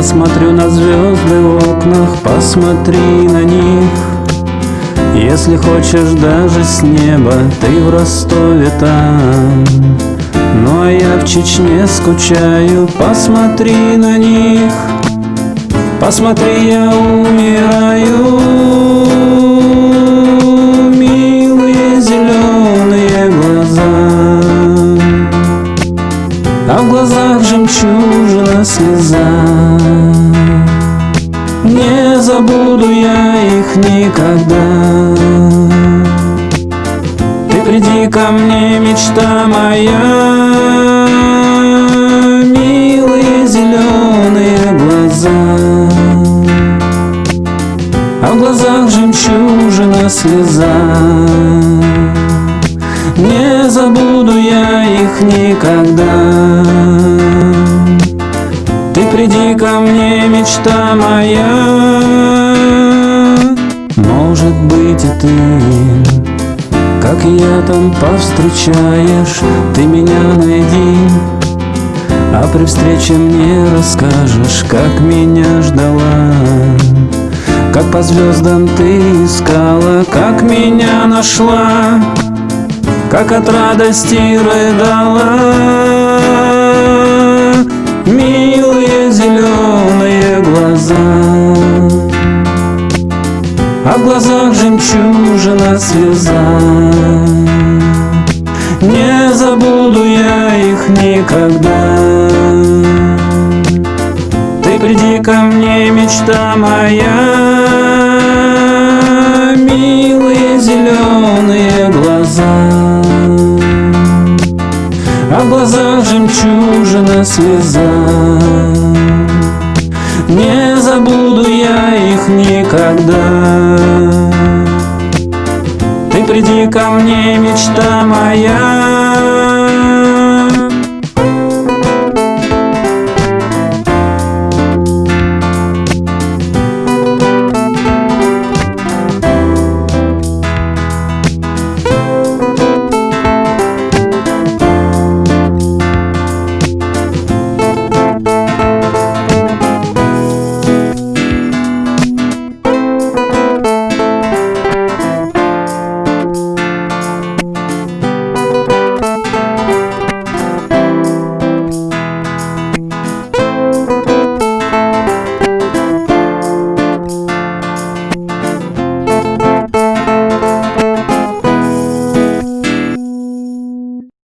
Я смотрю на звезды в окнах, посмотри на них. Если хочешь даже с неба, ты в Ростове там. Ну а я в Чечне скучаю, посмотри на них. Посмотри, я умираю. Милые зеленые глаза. А в глазах жемчужина слеза забуду я их никогда. Ты приди ко мне, мечта моя А в глазах жемчужина слеза. Не забуду я их никогда. Приди ко мне, мечта моя И ты Как я там повстречаешь. Ты меня найди а при встрече мне расскажешь, как меня ждала. Как по звездам ты искала, как меня нашла. Как от радости рыдала. Милые зеленые глаза А в глазах жемчужина слеза. Не забуду я их никогда. Ты приди ко мне, мечта моя. А в глазах жемчужина слеза. Не забуду я их никогда. Ты приди ко мне, мечта моя